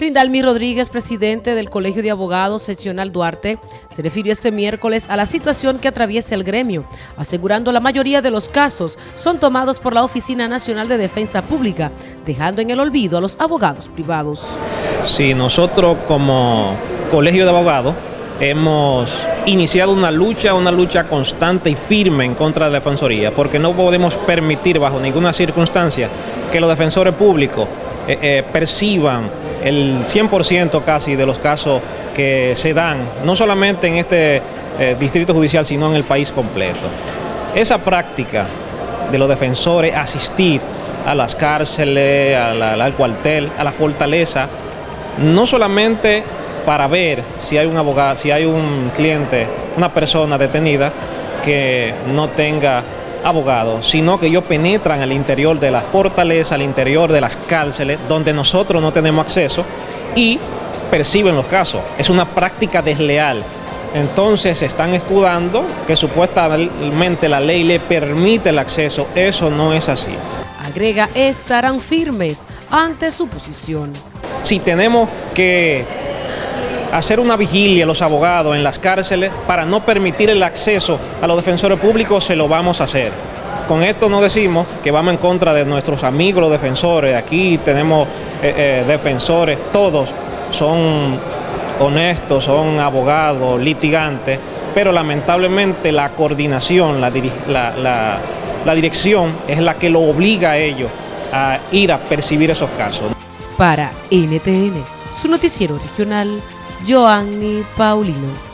Rindalmi Rodríguez, presidente del Colegio de Abogados Seccional Duarte, se refirió este miércoles a la situación que atraviesa el gremio, asegurando la mayoría de los casos son tomados por la Oficina Nacional de Defensa Pública, dejando en el olvido a los abogados privados. Sí, nosotros como Colegio de Abogados hemos iniciado una lucha, una lucha constante y firme en contra de la Defensoría, porque no podemos permitir bajo ninguna circunstancia que los defensores públicos eh, eh, perciban el 100% casi de los casos que se dan, no solamente en este eh, distrito judicial, sino en el país completo. Esa práctica de los defensores asistir a las cárceles, al cuartel, a la fortaleza, no solamente para ver si hay un abogado, si hay un cliente, una persona detenida que no tenga abogados, sino que ellos penetran al interior de la fortaleza, al interior de las cárceles, donde nosotros no tenemos acceso y perciben los casos. Es una práctica desleal. Entonces se están escudando que supuestamente la ley le permite el acceso. Eso no es así. Agrega, estarán firmes ante su posición. Si tenemos que hacer una vigilia a los abogados en las cárceles para no permitir el acceso a los defensores públicos, se lo vamos a hacer. Con esto no decimos que vamos en contra de nuestros amigos los defensores. Aquí tenemos eh, eh, defensores, todos son honestos, son abogados, litigantes, pero lamentablemente la coordinación, la, la dirección es la que lo obliga a ellos a ir a percibir esos casos. Para NTN, su noticiero regional, Joanny Paulino.